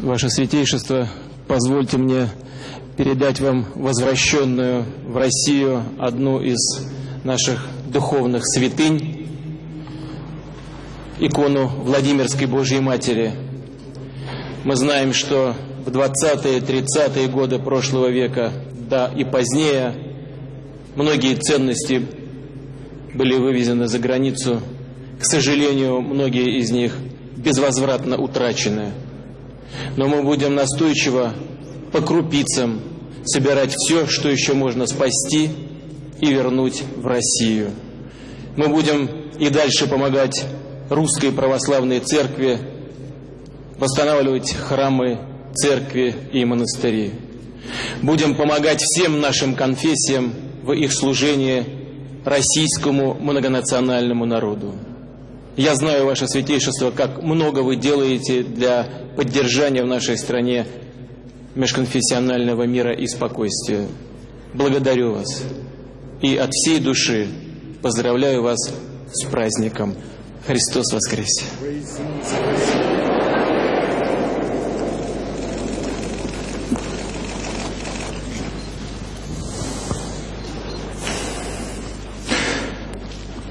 Ваше Святейшество, позвольте мне передать вам возвращенную в Россию одну из наших духовных святынь, икону Владимирской Божьей Матери. Мы знаем, что в 20-е, 30-е годы прошлого века, да и позднее, многие ценности были вывезены за границу. К сожалению, многие из них безвозвратно утрачены. Но мы будем настойчиво по крупицам собирать все, что еще можно спасти и вернуть в Россию. Мы будем и дальше помогать русской православной церкви восстанавливать храмы, церкви и монастыри. Будем помогать всем нашим конфессиям в их служении российскому многонациональному народу. Я знаю, Ваше Святейшество, как много вы делаете для поддержания в нашей стране межконфессионального мира и спокойствия. Благодарю вас и от всей души поздравляю вас с праздником. Христос воскресе!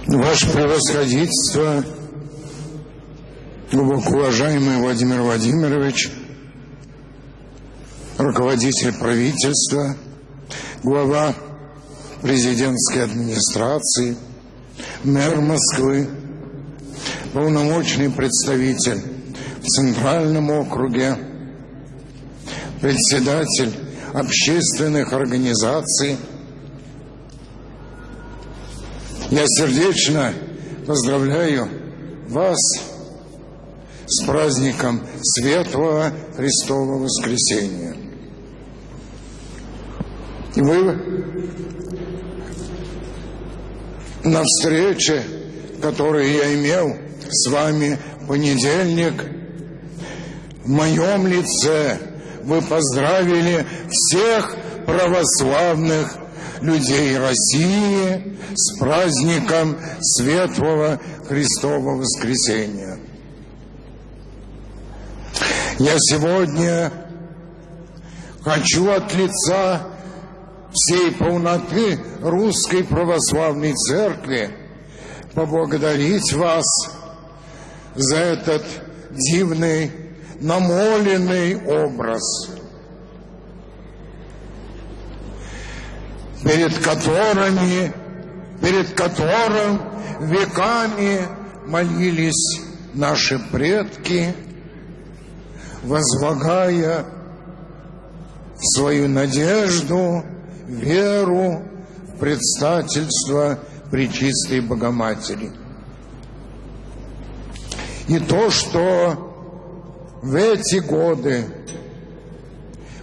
Ваше превосходительство, глубоко уважаемый Владимир Владимирович, руководитель правительства, глава президентской администрации, мэр Москвы, полномочный представитель в Центральном округе, председатель общественных организаций – Я сердечно поздравляю вас с праздником Светлого Христового Воскресения. И вы на встрече, которую я имел с вами в понедельник, в моем лице вы поздравили всех православных людей России с праздником Светлого Христового Воскресения. Я сегодня хочу от лица всей полноты Русской Православной Церкви поблагодарить вас за этот дивный намоленный образ – перед которыми, перед которым веками молились наши предки, возлагая свою надежду, веру в предстательство Пречистой Богоматери. И то, что в эти годы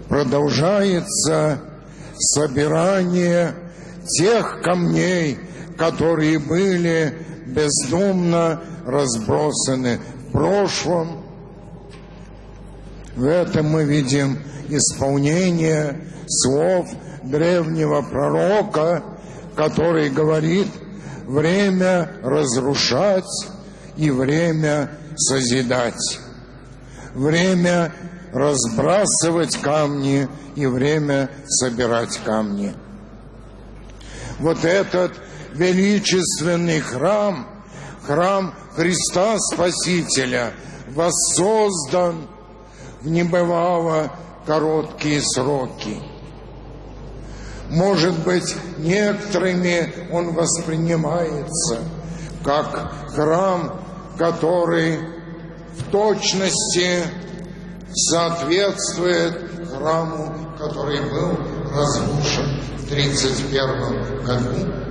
продолжается собирание тех камней, которые были бездумно разбросаны в прошлом. В этом мы видим исполнение слов древнего пророка, который говорит «время разрушать и время созидать». Время разбрасывать камни и время собирать камни. Вот этот величественный храм, храм Христа Спасителя, воссоздан в небывало короткие сроки. Может быть, некоторыми он воспринимается как храм, который в точности соответствует храму, который был разрушен в 1931 году.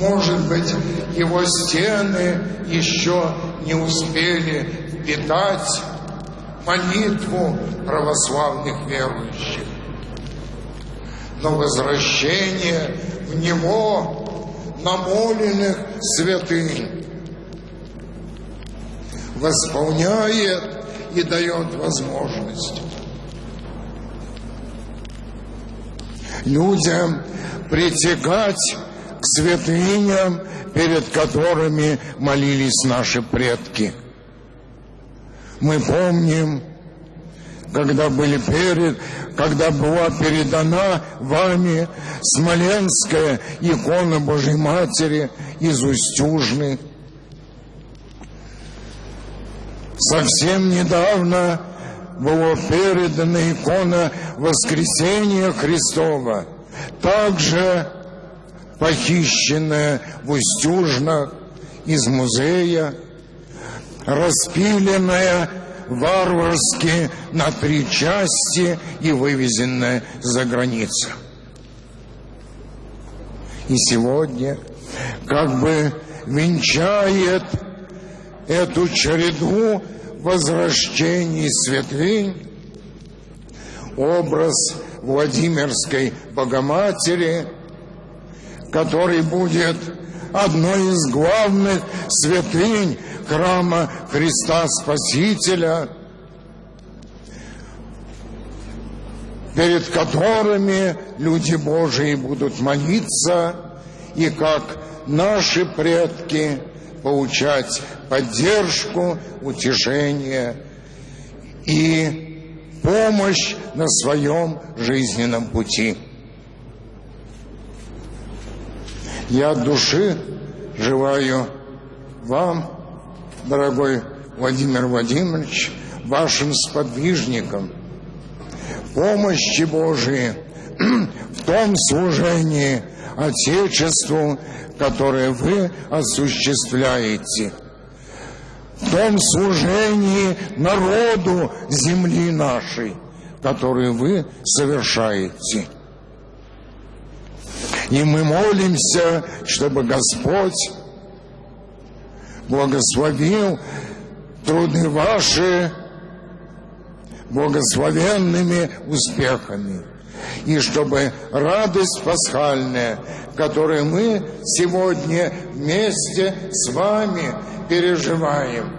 Может быть, его стены еще не успели впитать молитву православных верующих. Но возвращение в него намоленных святынь восполняет и дает возможность людям притягать к святыням, перед которыми молились наши предки. Мы помним, когда были перед, когда была передана вами Смоленская икона Божьей Матери из Устюжны. Совсем недавно была передана икона Воскресения Христова, также похищенная в Устюжнах из музея, распиленная варварски на три части и вывезенная за границу. И сегодня как бы венчает эту череду возвращений святынь образ Владимирской Богоматери, который будет одной из главных святынь храма Христа Спасителя, перед которыми люди Божии будут молиться и как наши предки получать поддержку, утешение и помощь на своем жизненном пути. Я от души желаю вам, дорогой Владимир Владимирович, вашим сподвижникам, помощи Божией в том служении Отечеству, которое вы осуществляете, в том служении народу земли нашей, которое вы совершаете. И мы молимся, чтобы Господь благословил труды ваши благословенными успехами. И чтобы радость пасхальная, которую мы сегодня вместе с вами переживаем,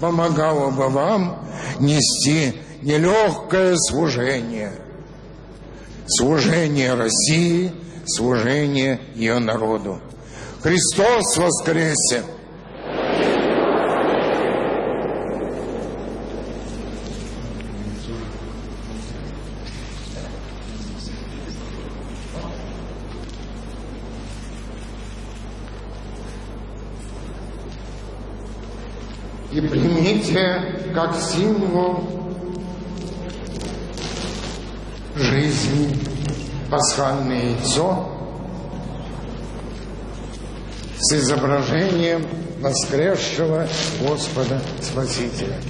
помогала бы вам нести нелегкое служение. Служение России, служение ее народу. Христос воскресе! И примите как символ жизни пасхальное яйцо с изображением воскресшего Господа Спасителя.